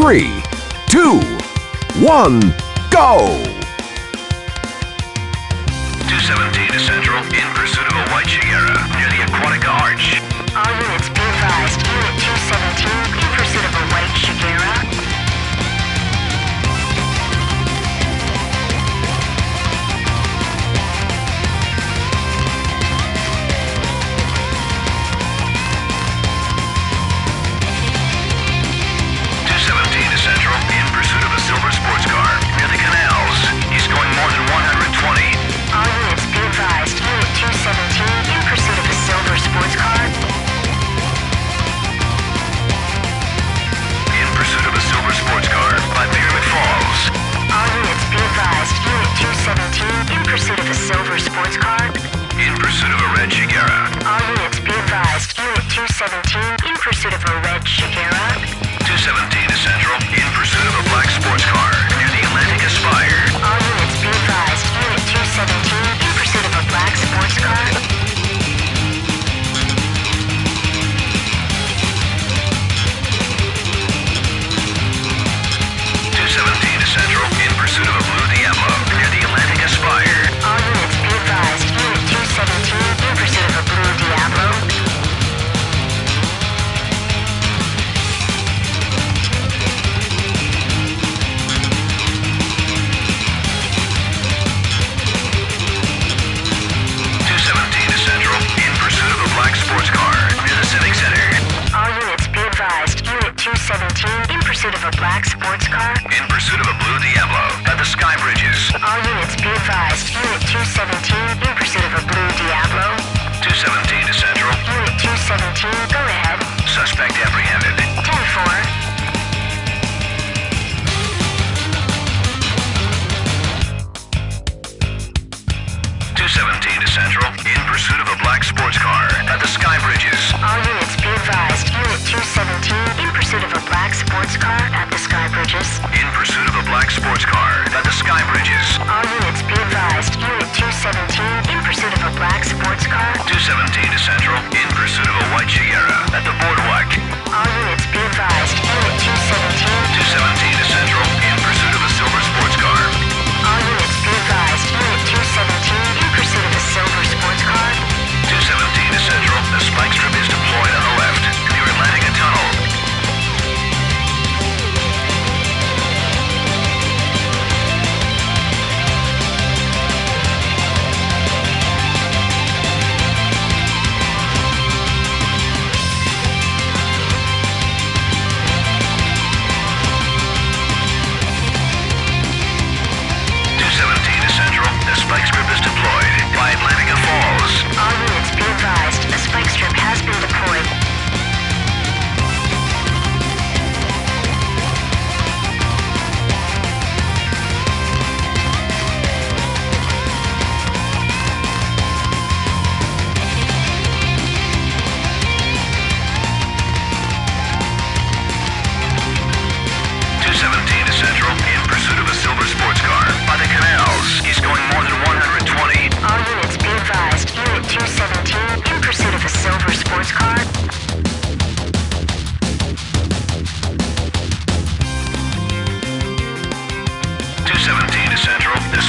three, two, one, go! 217 to Central in pursuit of a white Shigeru near the Aquatica Arch. All units pursuit of a silver sports car. In pursuit of a red Shigera. All units be advised. Unit 217 in pursuit of a red Shigera. 217 to Central in pursuit of a black sports car? In pursuit of a blue Diablo at the Sky Bridges. All units be advised. Unit 217 in pursuit of a blue Diablo. 217 to Central. Unit 217, go ahead. Suspect apprehended. 10-4. Central in pursuit of a black sports car at the Sky Bridges. 17 to Central, in pursuit of a white Sierra.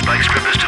Bike Scribblers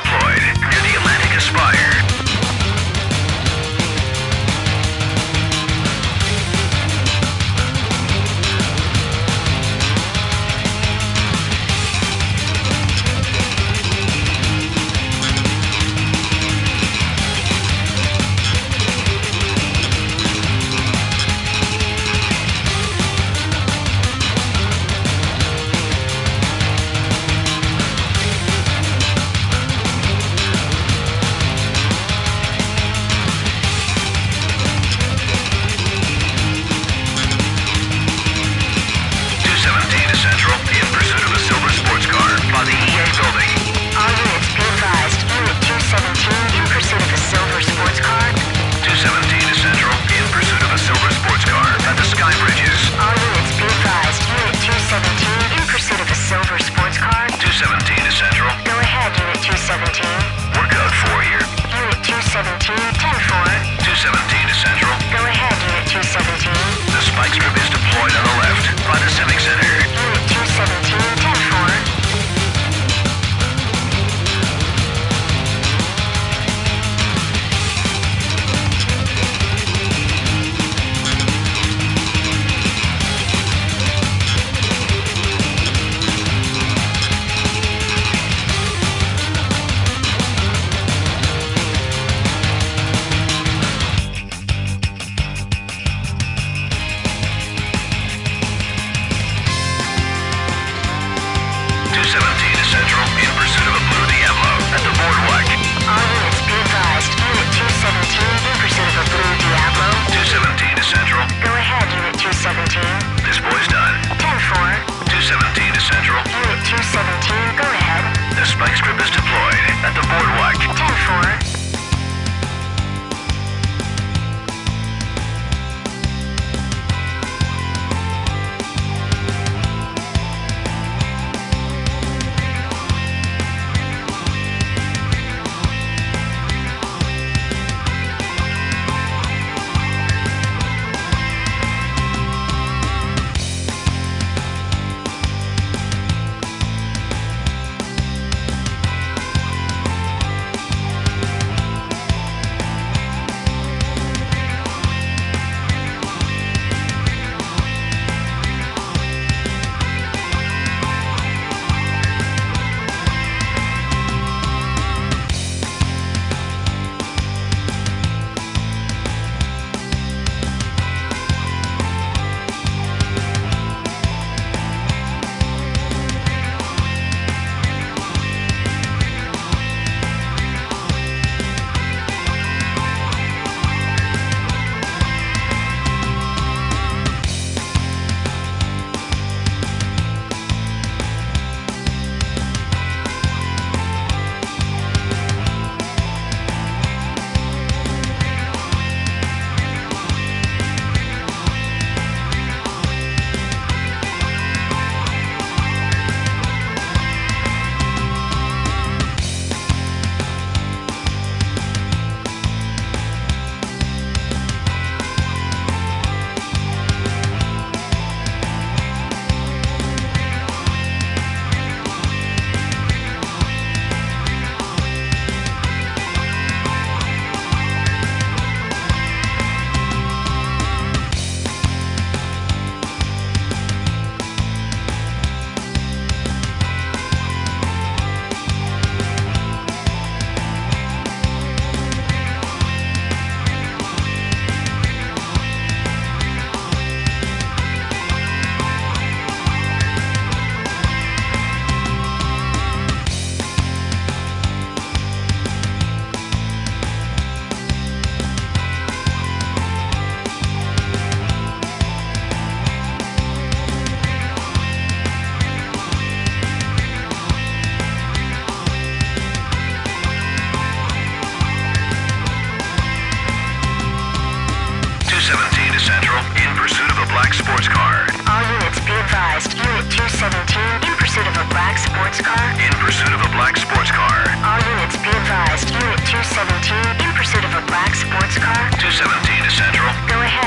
217 to Central in pursuit of a black sports car. All units be advised. Unit 217 in pursuit of a black sports car. In pursuit of a black sports car. All units be advised. Unit 217 in pursuit of a black sports car. 217 to Central. Go ahead.